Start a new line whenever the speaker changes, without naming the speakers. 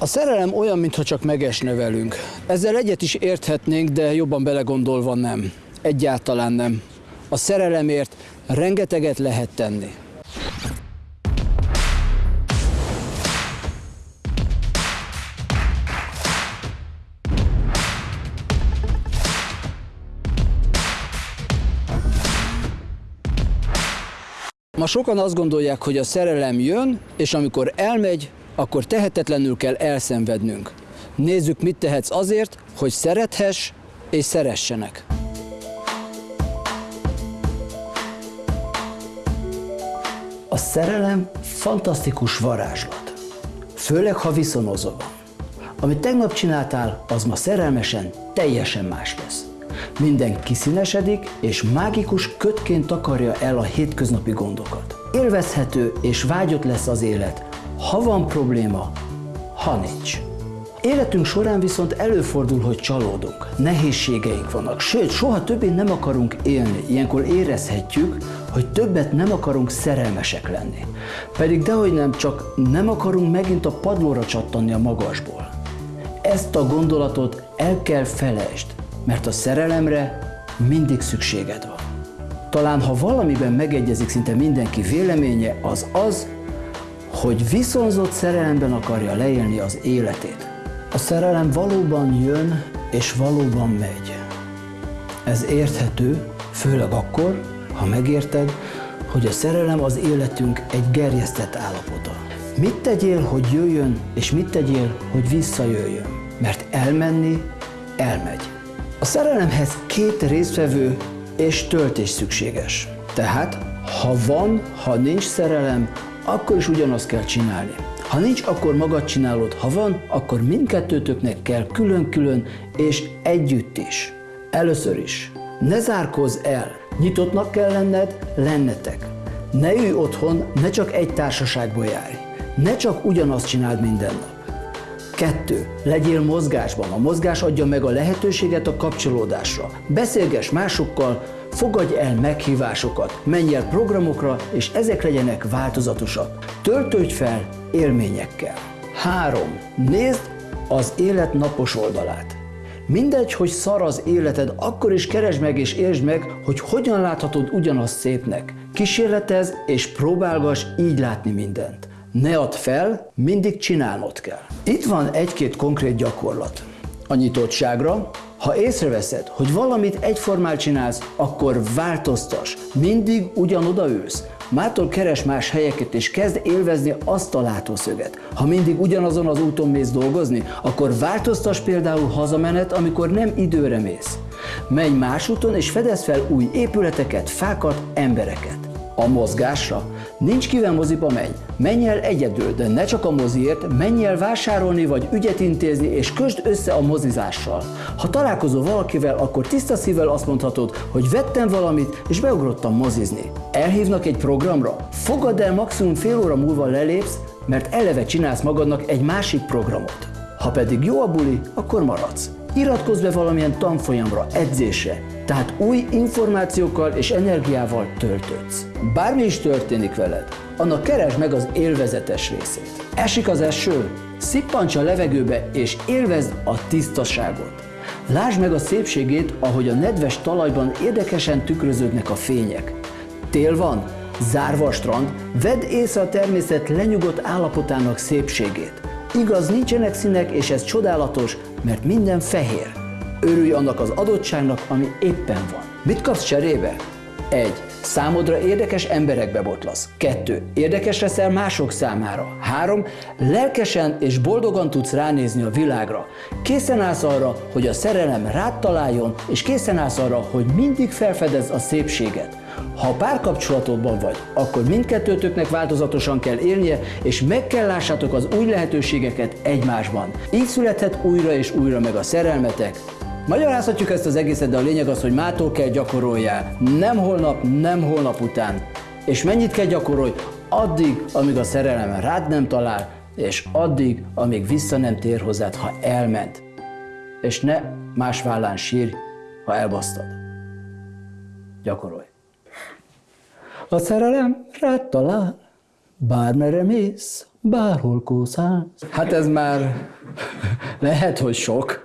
A szerelem olyan, mintha csak megesne velünk. Ezzel egyet is érthetnénk, de jobban belegondolva nem. Egyáltalán nem. A szerelemért rengeteget lehet tenni. Ma sokan azt gondolják, hogy a szerelem jön, és amikor elmegy, akkor tehetetlenül kell elszenvednünk. Nézzük, mit tehetsz azért, hogy szerethess és szeressenek. A szerelem fantasztikus varázslat. Főleg, ha viszonozó. Amit tegnap csináltál, az ma szerelmesen teljesen más lesz. Minden kiszínesedik, és mágikus kötként takarja el a hétköznapi gondokat. Élvezhető és vágyott lesz az élet, ha van probléma, ha nincs. Életünk során viszont előfordul, hogy csalódunk, nehézségeink vannak, sőt, soha többé nem akarunk élni. Ilyenkor érezhetjük, hogy többet nem akarunk szerelmesek lenni. Pedig dehogy nem, csak nem akarunk megint a padlóra csattanni a magasból. Ezt a gondolatot el kell felejtsd, mert a szerelemre mindig szükséged van. Talán ha valamiben megegyezik szinte mindenki véleménye, az az, hogy viszonzott szerelemben akarja leélni az életét. A szerelem valóban jön és valóban megy. Ez érthető, főleg akkor, ha megérted, hogy a szerelem az életünk egy gerjesztett állapota. Mit tegyél, hogy jöjjön, és mit tegyél, hogy visszajöjjön? Mert elmenni, elmegy. A szerelemhez két résztvevő és töltés szükséges. Tehát, ha van, ha nincs szerelem, akkor is ugyanazt kell csinálni. Ha nincs, akkor magad csinálod, ha van, akkor mindkettőtöknek kell külön-külön és együtt is. Először is, ne zárkozz el, nyitottnak kell lenned, lennetek. Ne ülj otthon, ne csak egy társaságból járj. Ne csak ugyanazt csináld minden nap. Kettő. Legyél mozgásban. A mozgás adja meg a lehetőséget a kapcsolódásra. Beszélgess másokkal, fogadj el meghívásokat, menj el programokra, és ezek legyenek változatosak. Töltődj fel élményekkel. 3. Nézd az élet napos oldalát. Mindegy, hogy szar az életed, akkor is keresd meg és értsd meg, hogy hogyan láthatod ugyanazt szépnek. Kísérletez és próbálgass így látni mindent. Ne add fel, mindig csinálnod kell. Itt van egy-két konkrét gyakorlat. A nyitottságra, ha észreveszed, hogy valamit egyformán csinálsz, akkor változtas. Mindig ugyanoda ülsz. Mától keres más helyeket és kezd élvezni azt a látószöget. Ha mindig ugyanazon az úton mész dolgozni, akkor változtas például hazamenet, amikor nem időre mész. Menj más úton és fedez fel új épületeket, fákat, embereket. A mozgásra Nincs kivel moziba menj, menj el egyedül, de ne csak a moziért, menj el vásárolni vagy ügyet intézni, és kösd össze a mozizással. Ha találkozol valakivel, akkor tiszta szívvel azt mondhatod, hogy vettem valamit, és beugrottam mozizni. Elhívnak egy programra? Fogadd el maximum fél óra múlva lelépsz, mert eleve csinálsz magadnak egy másik programot. Ha pedig jó a buli, akkor maradsz. Iratkozz be valamilyen tanfolyamra, edzésre, tehát új információkkal és energiával töltődsz. Bármi is történik veled, annak keresd meg az élvezetes részét. Esik az eső, szippants a levegőbe és élvezd a tisztaságot. Lásd meg a szépségét, ahogy a nedves talajban érdekesen tükröződnek a fények. Tél van, zárva a strand, vedd észre a természet lenyugodt állapotának szépségét. Igaz, nincsenek színek, és ez csodálatos, mert minden fehér. Örülj annak az adottságnak, ami éppen van. Mit kapsz cserébe? 1. Számodra érdekes emberekbe botlasz. 2. Érdekes leszel mások számára. 3. Lelkesen és boldogan tudsz ránézni a világra. Készen állsz arra, hogy a szerelem rád találjon, és készen állsz arra, hogy mindig felfedez a szépséget. Ha párkapcsolatodban vagy, akkor mindkettőtöknek változatosan kell élnie, és meg kell lássátok az új lehetőségeket egymásban. Így születhet újra és újra meg a szerelmetek, Magyarázhatjuk ezt az egészet, de a lényeg az, hogy mától kell gyakoroljál. Nem holnap, nem holnap után. És mennyit kell gyakorolj? Addig, amíg a szerelem rád nem talál, és addig, amíg vissza nem tér hozzád, ha elment. És ne más vállán sírj, ha elbasztad. Gyakorolj. A szerelem rád talál, Bármere mész, bárhol kószálsz. Hát ez már lehet, hogy sok.